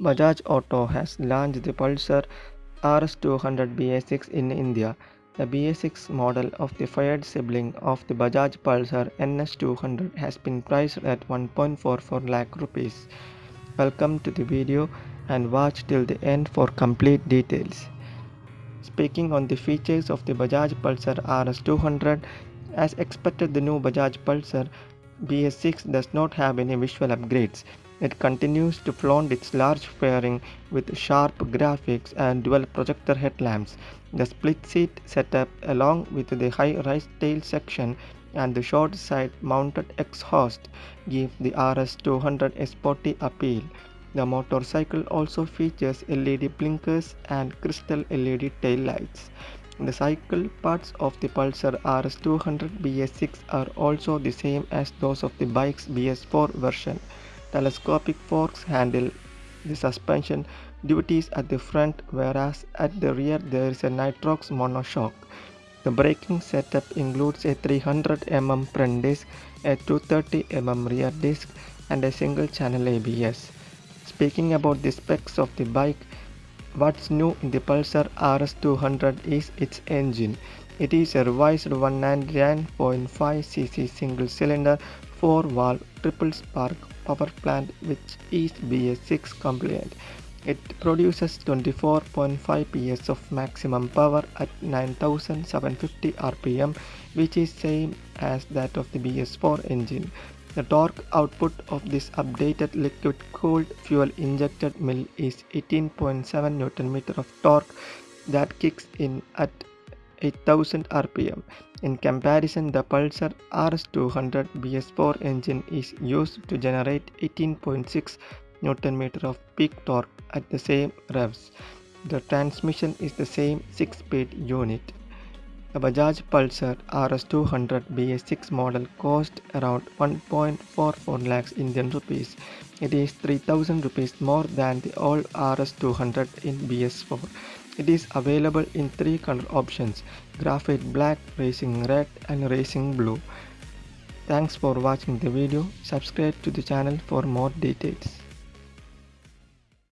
Bajaj Auto has launched the Pulsar RS200 BS6 in India. The BS6 model of the faired sibling of the Bajaj Pulsar NS200 has been priced at 1.44 lakh rupees. Welcome to the video and watch till the end for complete details. Speaking on the features of the Bajaj Pulsar RS200, as expected the new Bajaj Pulsar BS6 does not have any visual upgrades. It continues to flaunt its large fairing with sharp graphics and dual projector headlamps. The split seat setup along with the high rise tail section and the short side mounted exhaust give the RS200 a sporty appeal. The motorcycle also features LED blinkers and crystal LED tail lights. The cycle parts of the Pulsar RS200 BS6 are also the same as those of the bike's BS4 version telescopic forks handle the suspension duties at the front whereas at the rear there is a nitrox monoshock. The braking setup includes a 300 mm front disc, a 230 mm rear disc and a single channel ABS. Speaking about the specs of the bike, what's new in the Pulsar RS200 is its engine. It is a revised 199.5cc single cylinder 4 valve triple spark power plant which is BS6 compliant. It produces 24.5 PS of maximum power at 9750 rpm which is same as that of the BS4 engine. The torque output of this updated liquid cooled fuel injected mill is 18.7 Nm of torque that kicks in at 8000 rpm. In comparison, the Pulsar RS200 BS4 engine is used to generate 18.6 Nm of peak torque at the same revs. The transmission is the same 6-speed unit. The Bajaj Pulsar RS200 BS6 model cost around 1.44 lakhs Indian rupees. It is 3000 rupees more than the old RS200 in BS4. It is available in three color options graphite black, racing red and racing blue. Thanks for watching the video. Subscribe to the channel for more details.